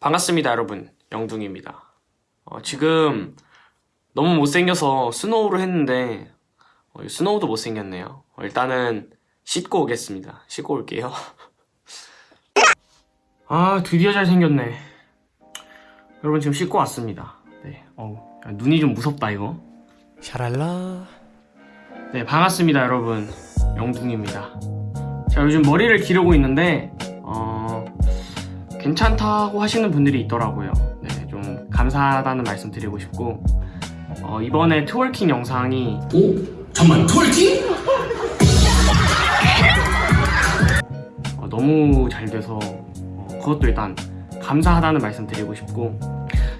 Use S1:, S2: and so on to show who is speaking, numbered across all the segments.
S1: 반갑습니다, 여러분. 영둥입니다. 어, 지금 너무 못생겨서 스노우를 했는데 어, 이 스노우도 못생겼네요. 어, 일단은 씻고 오겠습니다. 씻고 올게요. 아, 드디어 잘생겼네. 여러분 지금 씻고 왔습니다. 네, 어우, 야, 눈이 좀 무섭다 이거.
S2: 샤랄라
S1: 네, 반갑습니다, 여러분. 영둥입니다. 제가 요즘 머리를 기르고 있는데, 어, 괜찮다고 하시는 분들이 있더라고요. 네, 좀 감사하다는 말씀 드리고 싶고, 어, 이번에 twerking 영상이,
S3: 오? 잠만 twerking?
S1: 어, 너무 잘 돼서, 어, 그것도 일단 감사하다는 말씀 드리고 싶고,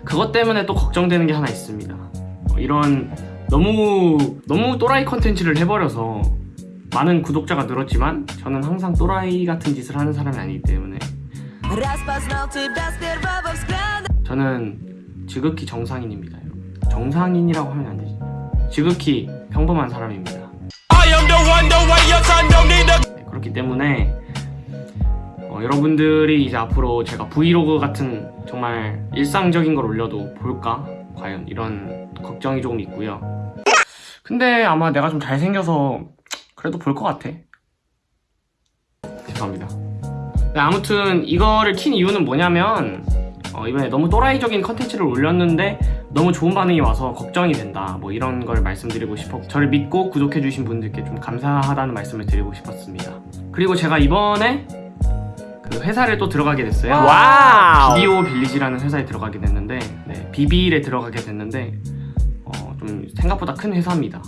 S1: 그것 때문에 또 걱정되는 게 하나 있습니다. 어, 이런 너무, 너무 또라이 컨텐츠를 해버려서, 많은 구독자가 늘었지만, 저는 항상 또라이 같은 짓을 하는 사람이 아니기 때문에,
S4: Распознал тебя с первого взгляда
S1: 저는 지극히 정상인입니다. 여러분. 정상인이라고 하면 안 되지. 지극히 평범한 사람입니다. 네, 그렇기 때문에 어, 여러분들이 이제 앞으로 제가 브이로그 같은 정말 일상적인 걸 올려도 볼까? 과연 이런 걱정이 조금 있고요. 근데 아마 내가 좀 잘생겨서 그래도 볼 것 같아. 죄송합니다. 네, 아무튼 이거를 킨 이유는 뭐냐면 어, 이번에 너무 또라이적인 컨텐츠를 올렸는데 너무 좋은 반응이 와서 걱정이 된다. 뭐 이런 걸 말씀드리고 싶어 저를 믿고 구독해주신 분들께 좀 감사하다는 말씀을 드리고 싶었습니다. 그리고 제가 이번에 그 회사를 또 들어가게 됐어요.
S2: Wow.
S1: 비디오 빌리지라는 회사에 들어가게 됐는데 네, 비빌에 들어가게 됐는데 어, 좀 생각보다 큰 회사입니다.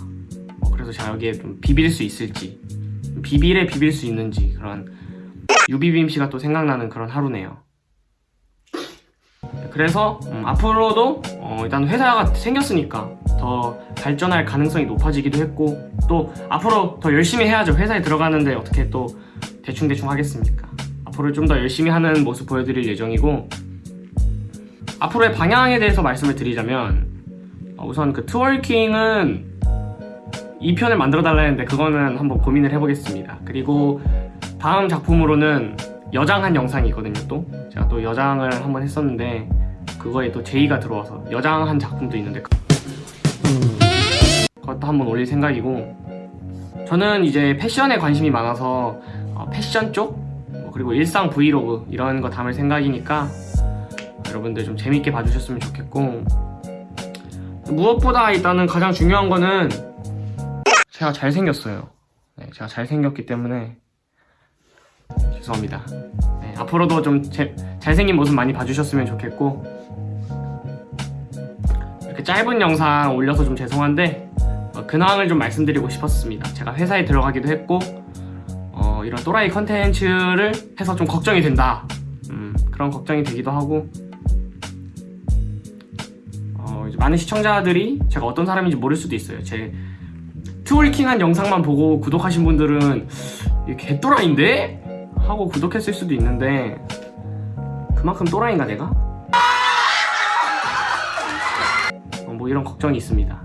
S1: 어, 그래서 제가 여기에 좀 비빌 수 있을지 비빌에 비빌 수 있는지 그런 유비빔 씨가 또 생각나는 그런 하루네요. 그래서 음, 앞으로도 어, 일단 회사가 생겼으니까 더 발전할 가능성이 높아지기도 했고 또 앞으로 더 열심히 해야죠. 회사에 들어가는데 어떻게 또 대충대충 하겠습니까? 앞으로 좀 더 열심히 하는 모습 보여드릴 예정이고 앞으로의 방향에 대해서 말씀을 드리자면 어, 우선 그 트월킹은 2편을 만들어 달라 했는데 그거는 한번 고민을 해보겠습니다. 그리고 다음 작품으로는 여장한 영상이 있거든요 또. 제가 또 여장을 한번 했었는데 그거에 또 제의가 들어와서 여장한 작품도 있는데 그것도 한번 올릴 생각이고 저는 이제 패션에 관심이 많아서 어, 패션 쪽뭐 그리고 일상 브이로그 이런 거 담을 생각이니까 여러분들 좀 재밌게 봐주셨으면 좋겠고 무엇보다 일단은 가장 중요한 거는 제가 잘생겼어요. 네, 제가 잘생겼기 때문에 죄송합니다. 네, 앞으로도 좀 제, 잘생긴 모습 많이 봐주셨으면 좋겠고 이렇게 짧은 영상 올려서 좀 죄송한데 어, 근황을 좀 말씀드리고 싶었습니다. 제가 회사에 들어가기도 했고 어, 이런 또라이 컨텐츠를 해서 좀 걱정이 된다. 음, 그런 걱정이 되기도 하고 어, 많은 시청자들이 제가 어떤 사람인지 모를 수도 있어요. 제 트월킹한 영상만 보고 구독하신 분들은 이게 개또라이인데? 하고 구독했을 수도 있는데 그만큼 또라이인가 내가? 어, 뭐 이런 걱정이 있습니다.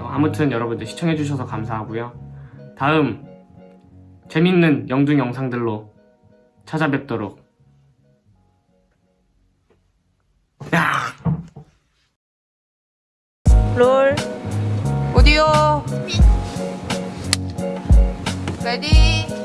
S1: 어, 아무튼 여러분들 시청해주셔서 감사하고요. 다음 재밌는 영둥 영상들로 찾아뵙도록. 야!
S4: 롤. 오디오. Ready